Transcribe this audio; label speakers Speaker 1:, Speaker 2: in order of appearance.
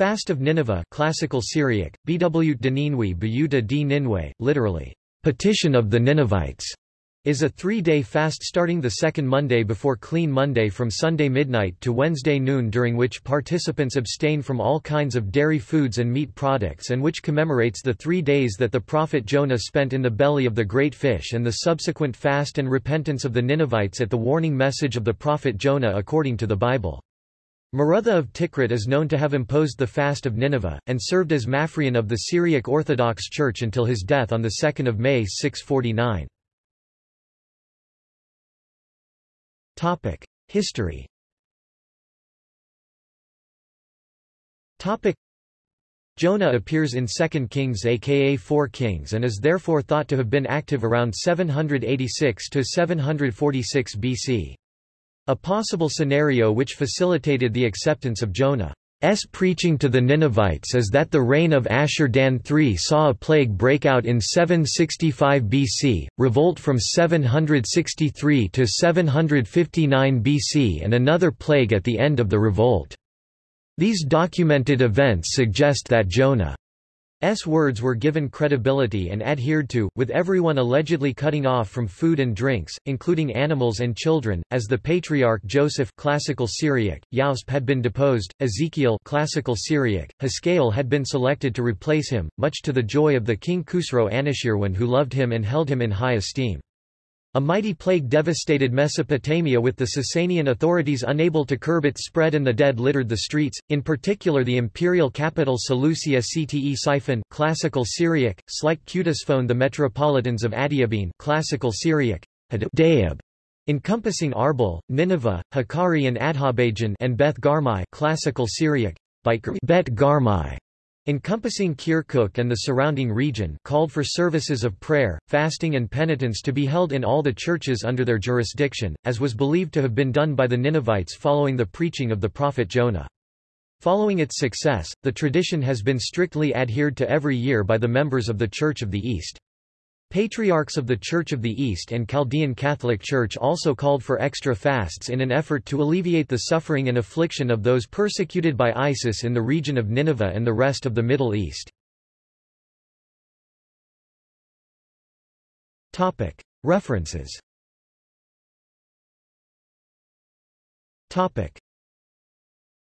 Speaker 1: Fast of Nineveh classical Syriac, Bw Dininwi Bayuta di Ninwe, literally, petition of the Ninevites, is a three-day fast starting the second Monday before Clean Monday from Sunday midnight to Wednesday noon during which participants abstain from all kinds of dairy foods and meat products and which commemorates the three days that the prophet Jonah spent in the belly of the great fish and the subsequent fast and repentance of the Ninevites at the warning message of the prophet Jonah according to the Bible. Marutha of Tikrit is known to have imposed the fast of Nineveh, and served as Maphrian of the Syriac Orthodox Church until his death on 2 May 649. History Jonah appears in 2 Kings aka 4 Kings and is therefore thought to have been active around 786–746 BC. A possible scenario which facilitated the acceptance of Jonah S. preaching to the Ninevites is that the reign of Ashur-dan III saw a plague break out in 765 BC, revolt from 763 to 759 BC and another plague at the end of the revolt. These documented events suggest that Jonah S words were given credibility and adhered to, with everyone allegedly cutting off from food and drinks, including animals and children, as the patriarch Joseph classical Syriac, Yausp had been deposed, Ezekiel classical Syriac, Haskael had been selected to replace him, much to the joy of the king Khusro Anushirwan who loved him and held him in high esteem. A mighty plague devastated Mesopotamia with the Sasanian authorities unable to curb its spread and the dead littered the streets, in particular the imperial capital Seleucia Ctesiphon classical Syriac, Slik Kutisphone the metropolitans of Adiabene classical Syriac, Hadab, encompassing Arbel, Nineveh, Hakkari and Adhabajan and Beth Garmai classical Syriac, Bet Garmai, encompassing Kirkuk and the surrounding region called for services of prayer, fasting and penitence to be held in all the churches under their jurisdiction, as was believed to have been done by the Ninevites following the preaching of the prophet Jonah. Following its success, the tradition has been strictly adhered to every year by the members of the Church of the East. Patriarchs of the Church of the East and Chaldean Catholic Church also called for extra fasts in an effort to alleviate the suffering and affliction of those persecuted by ISIS in the region of Nineveh and the rest of the Middle East. References